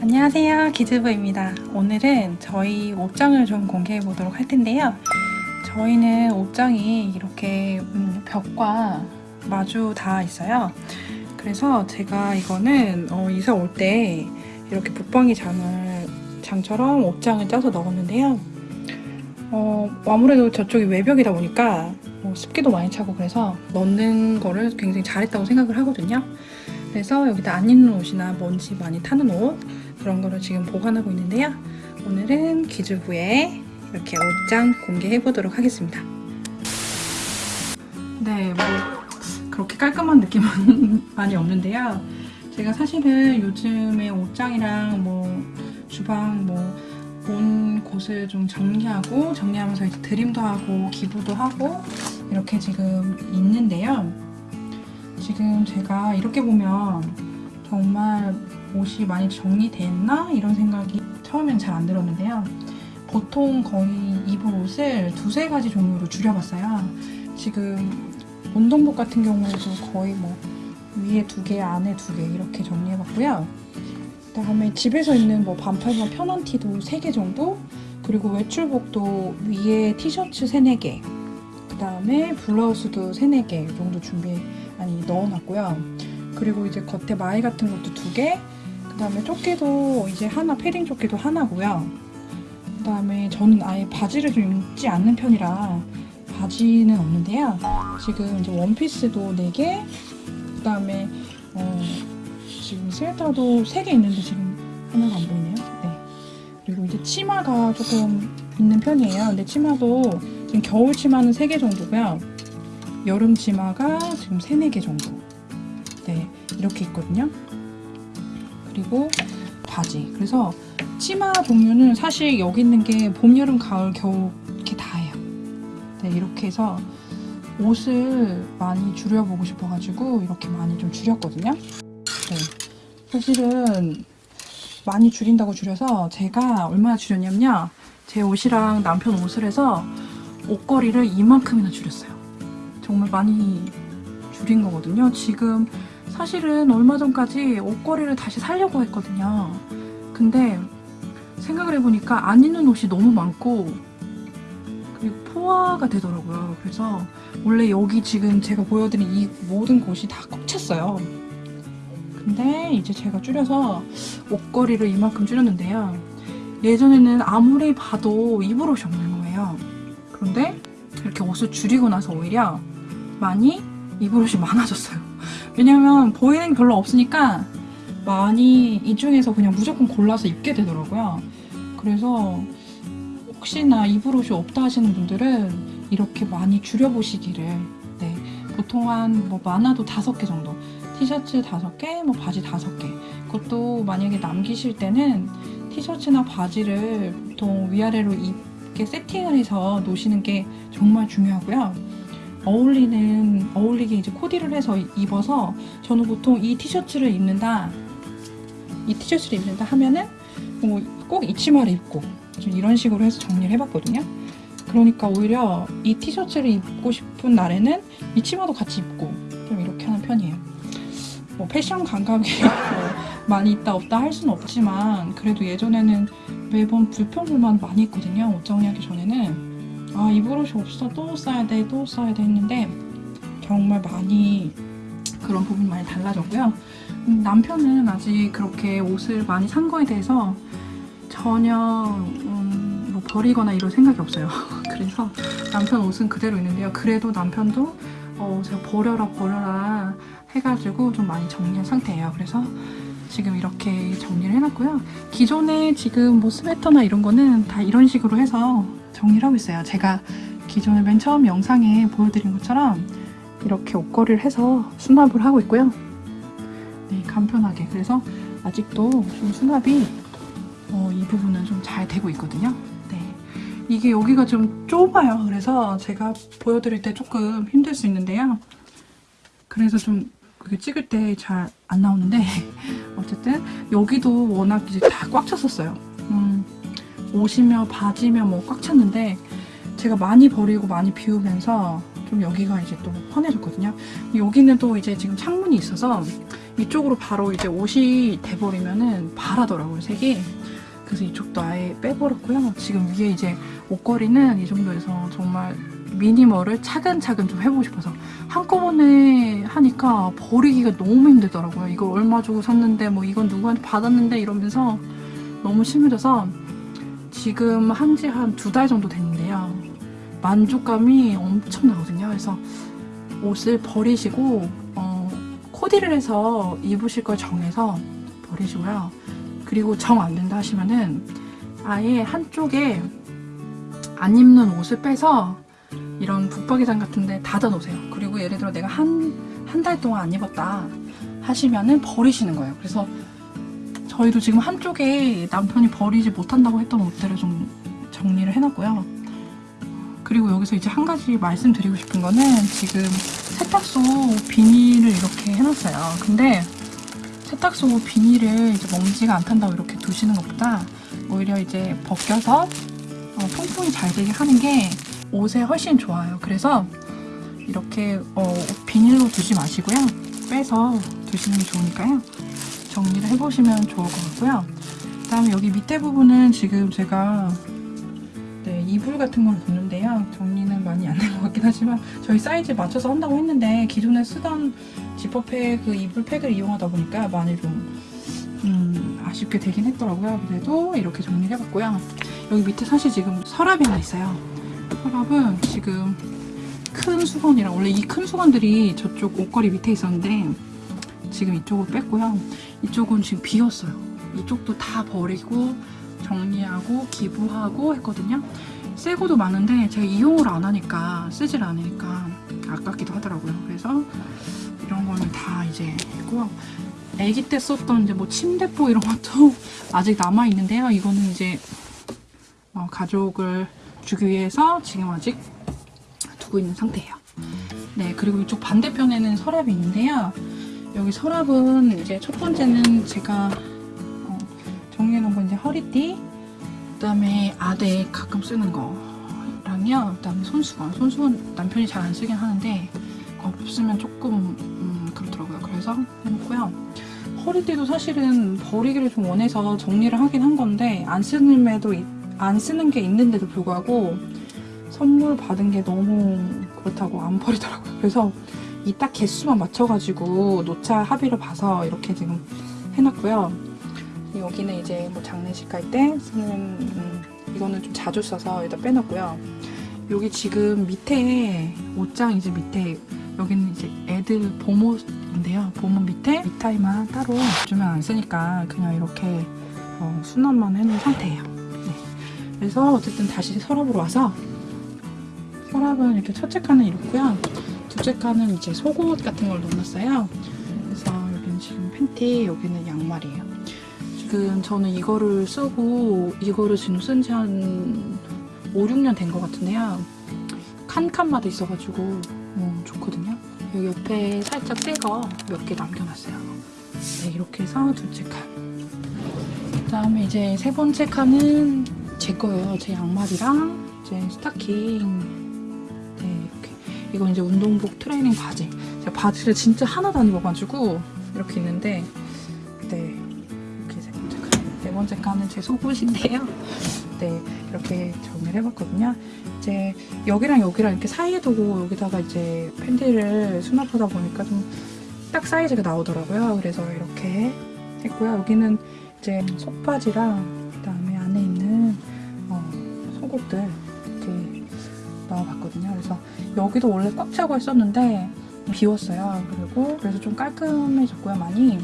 안녕하세요 기즈부입니다. 오늘은 저희 옷장을 좀 공개해 보도록 할 텐데요. 저희는 옷장이 이렇게 음, 벽과 마주 다 있어요. 그래서 제가 이거는 어, 이사 올 때 이렇게 붙박이 장을 장처럼 옷장을 짜서 넣었는데요. 어, 아무래도 저쪽이 외벽이다 보니까 뭐 습기도 많이 차고 그래서 넣는 거를 굉장히 잘했다고 생각을 하거든요 그래서 여기다 안 입는 옷이나 먼지 많이 타는 옷 그런 거를 지금 보관하고 있는데요. 오늘은 기주부에 이렇게 옷장 공개해 보도록 하겠습니다. 네, 뭐 그렇게 깔끔한 느낌은 많이 없는데요. 제가 사실은 요즘에 옷장이랑 뭐 주방 뭐 온 곳을 좀 정리하고 정리하면서 이제 드림도 하고 기부도 하고 이렇게 지금 있는데요. 지금 제가 이렇게 보면 정말 옷이 많이 정리됐나? 이런 생각이 처음엔 잘 안 들었는데요. 보통 거의 입을 옷을 두세 가지 종류로 줄여봤어요. 지금 운동복 같은 경우에도 거의 뭐 위에 두 개, 안에 두 개 이렇게 정리해봤고요. 그다음에 집에서 입는 뭐 반팔과 편한 티도 세 개 정도 그리고 외출복도 위에 티셔츠 세네 개 그 다음에 블라우스도 세네 개 정도 준비 아니 넣어놨고요. 그리고 이제 겉에 마이 같은 것도 두 개, 그 다음에 조끼도 이제 하나, 패딩 조끼도 하나고요. 그 다음에 저는 아예 바지를 좀 입지 않는 편이라 바지는 없는데요. 지금 이제 원피스도 4개, 그 다음에 어, 지금 스웨터도 3개 있는데 지금 하나가 안 보이네요. 네. 그리고 이제 치마가 조금 있는 편이에요. 근데 치마도 지금 겨울 치마는 3개 정도고요. 여름 치마가 지금 3, 4개 정도. 네, 이렇게 있거든요. 그리고 바지. 그래서 치마 종류는 사실 여기 있는 게 봄, 여름, 가을, 겨울 이렇게 다예요. 네, 이렇게 해서 옷을 많이 줄여보고 싶어가지고 이렇게 많이 좀 줄였거든요. 네, 사실은 많이 줄인다고 줄여서 제가 얼마나 줄였냐면요. 제 옷이랑 남편 옷을 해서 옷걸이를 이만큼이나 줄였어요. 정말 많이 줄인 거거든요. 지금 사실은 얼마 전까지 옷걸이를 다시 살려고 했거든요. 근데 생각을 해보니까 안 입는 옷이 너무 많고 그리고 포화가 되더라고요. 그래서 원래 여기 지금 제가 보여드린 이 모든 곳이 다 꽉 찼어요. 근데 이제 제가 줄여서 옷걸이를 이만큼 줄였는데요. 예전에는 아무리 봐도 입을 옷이 없는 거예요. 그런데 이렇게 옷을 줄이고 나서 오히려 많이 입을 옷이 많아졌어요. 왜냐면 보이는 게 별로 없으니까 많이 이 중에서 그냥 무조건 골라서 입게 되더라고요. 그래서 혹시나 입을 옷이 없다 하시는 분들은 이렇게 많이 줄여보시기를 네, 보통 한 뭐 많아도 다섯 개 정도 티셔츠 다섯 개, 뭐 바지 다섯 개 그것도 만약에 남기실 때는 티셔츠나 바지를 보통 위아래로 입 게 세팅을 해서 놓으시는 게 정말 중요하고요. 어울리는 어울리게 이제 코디를 해서 입어서 저는 보통 이 티셔츠를 입는다 이 티셔츠를 입는다 하면은 뭐 꼭 이 치마를 입고 좀 이런 식으로 해서 정리를 해봤거든요 그러니까 오히려 이 티셔츠를 입고 싶은 날에는 이 치마도 같이 입고 좀 이렇게 하는 편이에요 뭐 패션 감각이 뭐 많이 있다 없다 할 수는 없지만 그래도 예전에는 매번 불평불만 많이 했거든요. 옷 정리하기 전에는. 아 입을 옷이 없어. 또 써야 돼 또 써야 돼 했는데 정말 많이 그런 부분이 많이 달라졌고요. 음, 남편은 아직 그렇게 옷을 많이 산 거에 대해서 전혀 음, 뭐 버리거나 이럴 생각이 없어요. 그래서 남편 옷은 그대로 있는데요. 그래도 남편도 어, 제가 버려라 버려라 해가지고 좀 많이 정리한 상태예요. 그래서 지금 이렇게 정리를 해놨고요 기존에 지금 뭐 스웨터나 이런 거는 다 이런 식으로 해서 정리를 하고 있어요. 제가 기존에 맨 처음 영상에 보여드린 것처럼 이렇게 옷걸이를 해서 수납을 하고 있고요. 네, 간편하게. 그래서 아직도 좀 수납이 어, 이 부분은 좀 잘 되고 있거든요. 네, 이게 여기가 좀 좁아요. 그래서 제가 보여드릴 때 조금 힘들 수 있는데요. 그래서 좀 그게 찍을 때 잘 안 나오는데 어쨌든 여기도 워낙 이제 다 꽉 찼었어요. 음, 옷이며 바지며 뭐 꽉 찼는데 제가 많이 버리고 많이 비우면서 좀 여기가 이제 또 환해졌거든요. 여기는 또 이제 지금 창문이 있어서 이쪽으로 바로 이제 옷이 돼버리면은 바라더라고요, 색이. 그래서 이쪽도 아예 빼버렸고요. 지금 위에 이제 옷걸이는 이 정도에서 정말 미니멀을 차근차근 좀 해보고 싶어서 한꺼번에 하니까 버리기가 너무 힘들더라고요. 이걸 얼마 주고 샀는데 뭐 이건 누구한테 받았는데 이러면서 너무 심해져서 지금 한 지 한 두 달 정도 됐는데요. 만족감이 엄청나거든요. 그래서 옷을 버리시고 어, 코디를 해서 입으실 걸 정해서 버리시고요. 그리고 정 안 된다 하시면은 아예 한쪽에 안 입는 옷을 빼서 이런 붙박이장 같은데 닫아 놓으세요. 그리고 예를 들어 내가 한 한 달 동안 안 입었다 하시면은 버리시는 거예요. 그래서 저희도 지금 한쪽에 남편이 버리지 못한다고 했던 옷들을 좀 정리를 해놨고요. 그리고 여기서 이제 한 가지 말씀드리고 싶은 거는 지금 세탁소 비닐을 이렇게 해놨어요. 근데 세탁소 비닐을 이제 먼지가 안 탄다고 이렇게 두시는 것보다 오히려 이제 벗겨서 어, 통풍이 잘 되게 하는 게 옷에 훨씬 좋아요. 그래서 이렇게 어, 비닐로 두지 마시고요. 빼서 두시는 게 좋으니까요. 정리를 해보시면 좋을 것 같고요. 그 다음에 여기 밑에 부분은 지금 제가 네, 이불 같은 걸 뒀는데요. 정리는 많이 안 된 것 같긴 하지만 저희 사이즈에 맞춰서 한다고 했는데 기존에 쓰던 지퍼팩 그 이불 팩을 이용하다 보니까 많이 좀 음, 아쉽게 되긴 했더라고요. 그래도 이렇게 정리를 해봤고요. 여기 밑에 사실 지금 서랍이 하나 있어요. 서랍은 지금 큰 수건이랑 원래 이 큰 수건들이 저쪽 옷걸이 밑에 있었는데 지금 이쪽으로 뺐고요. 이쪽은 지금 비었어요. 이쪽도 다 버리고 정리하고 기부하고 했거든요. 새 거도 많은데 제가 이용을 안 하니까 쓰질 않으니까 아깝기도 하더라고요. 그래서 이런 거는 다 이제 했고요. 아기 때 썼던 이제 뭐 침대포 이런 것도 아직 남아 있는데요. 이거는 이제 어, 가족을 주기 위해서 지금 아직 두고 있는 상태예요. 네, 그리고 이쪽 반대편에는 서랍이 있는데요. 여기 서랍은 이제 첫 번째는 제가 어, 정리해놓은 건 이제 허리띠, 그 다음에 아대 가끔 쓰는 거랑요, 그 다음에 손수건. 손수건 남편이 잘 안 쓰긴 하는데 없으면 조금 음, 그렇더라고요. 그래서 해놓고요. 허리띠도 사실은 버리기를 좀 원해서 정리를 하긴 한 건데 안 쓰는데도 이- 안 쓰는 게 있는데도 불구하고 선물 받은 게 너무 그렇다고 안 버리더라고요. 그래서 이 딱 개수만 맞춰가지고 노차 합의를 봐서 이렇게 지금 해놨고요. 여기는 이제 뭐 장례식 갈 때 쓰는 음, 이거는 좀 자주 써서 여기다 빼놨고요. 여기 지금 밑에 옷장 이제 밑에 여기는 이제 애들 봄옷인데요. 봄옷 밑에 넥타이만 따로 요즘에 안 쓰니까 그냥 이렇게 어, 수납만 해놓은 상태예요. 네. 그래서 어쨌든 다시 서랍으로 와서 서랍은 이렇게 첫째 칸은 이렇고요. 둘째 칸은 이제 속옷 같은 걸 넣어놨어요. 그래서 여기는 지금 팬티, 여기는 양말이에요. 지금 저는 이거를 쓰고 이거를 지금 쓴 지 한 5, 6년 된 것 같은데요. 칸칸마다 있어가지고 어, 좋거든요. 여기 옆에 살짝 새 거 몇 개 남겨놨어요. 네, 이렇게 해서 둘째 칸. 그 다음에 이제 세 번째 칸은 제 거예요. 제 양말이랑 이제 스타킹. 네, 이렇게. 이건 이제 운동복 트레이닝 바지. 제가 바지를 진짜 하나도 안 입어가지고 이렇게 있는데, 네. 이렇게. 네 번째 칸은 제 속옷인데요. 네, 이렇게 정리를 해봤거든요. 이제 여기랑 여기랑 이렇게 사이에 두고 여기다가 이제 팬티를 수납하다 보니까 좀 딱 사이즈가 나오더라고요. 그래서 이렇게 했고요. 여기는 이제 속바지랑 속옷들 이렇게 넣어봤거든요. 그래서 여기도 원래 꽉 차고 했었는데 비웠어요. 그리고 그래서 좀 깔끔해졌고요. 많이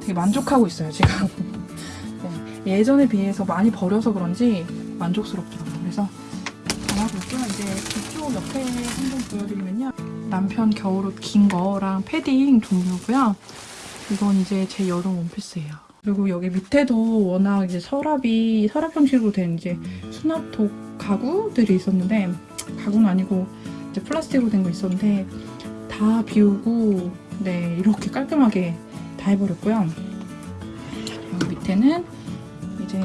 되게 만족하고 있어요. 지금 네, 예전에 비해서 많이 버려서 그런지 만족스럽더라고요. 그래서 담아볼게요. 이제 이쪽 옆에 한번 보여드리면요. 남편 겨울옷 긴 거랑 패딩 종류고요. 이건 이제 제 여름 원피스예요. 그리고 여기 밑에도 워낙 이제 서랍이 서랍 형식으로 된 이제 수납독 가구들이 있었는데 가구는 아니고 이제 플라스틱으로 된 거 있었는데 다 비우고 네 이렇게 깔끔하게 다 해버렸고요. 여기 밑에는 이제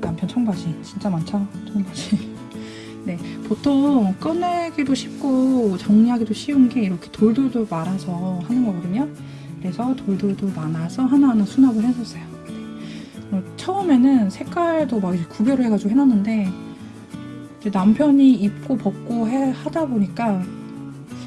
남편 청바지 진짜 많죠 청바지. 네 보통 꺼내기도 쉽고 정리하기도 쉬운 게 이렇게 돌돌돌 말아서 하는 거거든요. 그래서 돌돌돌 말아서 하나하나 수납을 해줬어요. 네. 처음에는 색깔도 막 구별을 해가지고 해놨는데 남편이 입고 벗고 해, 하다 보니까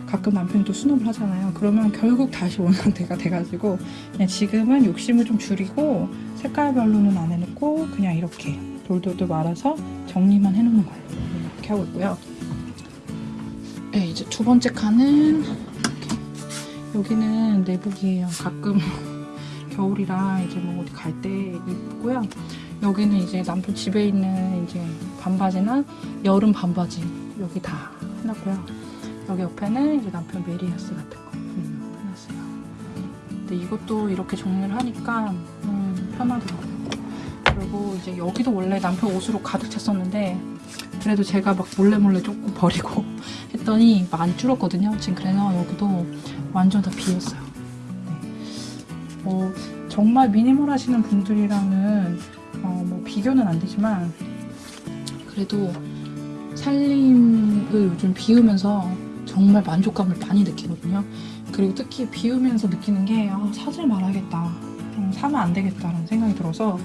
가끔 남편이 또 수납을 하잖아요. 그러면 결국 다시 원상태가 돼가지고 그냥 지금은 욕심을 좀 줄이고 색깔별로는 안 해놓고 그냥 이렇게 돌돌돌 말아서 정리만 해놓는 걸로 이렇게 하고 있고요. 네, 이제 두 번째 칸은 여기는 내복이에요. 가끔 겨울이라 이제 뭐 어디 갈 때 입고요. 여기는 이제 남편 집에 있는 이제 반바지나 여름 반바지 여기 다 해놨고요. 여기 옆에는 이제 남편 메리아스 같은 거 음, 해놨어요. 근데 이것도 이렇게 정리를 하니까 음, 편하더라고요. 그리고 이제 여기도 원래 남편 옷으로 가득 찼었는데 그래도 제가 막 몰래 몰래 조금 버리고 했더니 많이 줄었거든요. 지금 그래서 여기도 완전 다 비었어요. 네. 어, 정말 미니멀 하시는 분들이랑은 어, 뭐 비교는 안 되지만 그래도 살림을 요즘 비우면서 정말 만족감을 많이 느끼거든요. 그리고 특히 비우면서 느끼는 게 아, 사질 말아야겠다. 음, 사면 안 되겠다라는 생각이 들어서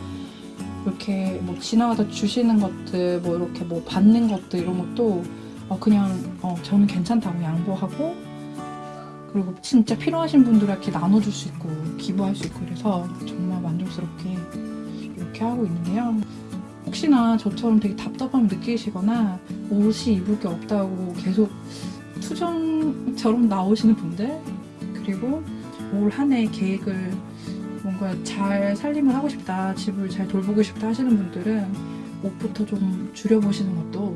이렇게 뭐 지나가다 주시는 것들, 뭐 이렇게 뭐 받는 것들 이런 것도 어, 그냥 어, 저는 괜찮다고 양보하고 그리고 진짜 필요하신 분들에게 나눠줄 수 있고 기부할 수 있고 그래서 정말 만족스럽게 이렇게 하고 있는데요. 혹시나 저처럼 되게 답답함을 느끼시거나 옷이 입을 게 없다고 계속 투정처럼 나오시는 분들 그리고 올 한 해 계획을 뭔가 잘 살림을 하고 싶다 집을 잘 돌보고 싶다 하시는 분들은 옷부터 좀 줄여보시는 것도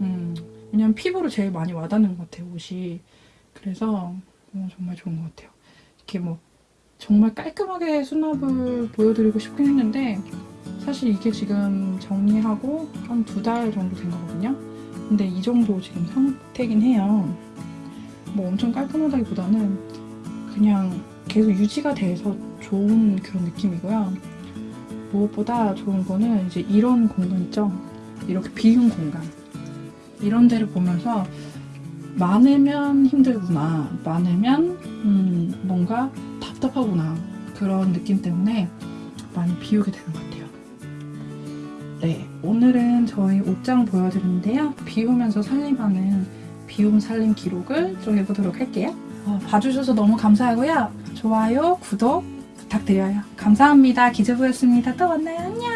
음, 왜냐면 피부로 제일 많이 와닿는 것 같아요 옷이 그래서 어, 정말 좋은 것 같아요 이렇게 뭐 정말 깔끔하게 수납을 보여드리고 싶긴 했는데 사실 이게 지금 정리하고 한 두 달 정도 된 거거든요 근데 이 정도 지금 상태긴 해요. 뭐 엄청 깔끔하다기보다는 그냥 계속 유지가 돼서 좋은 그런 느낌이고요. 무엇보다 좋은 거는 이제 이런 공간 있죠? 이렇게 비운 공간. 이런 데를 보면서 많으면 힘들구나. 많으면 음, 뭔가 답답하구나. 그런 느낌 때문에 많이 비우게 되는 것 같아요. 네, 오늘은 저희 옷장 보여드리는데요. 비우면서 살림하는 비움 살림 기록을 좀 해보도록 할게요. 어, 봐주셔서 너무 감사하고요. 좋아요, 구독 부탁드려요. 감사합니다. 기재부였습니다. 또 만나요. 안녕!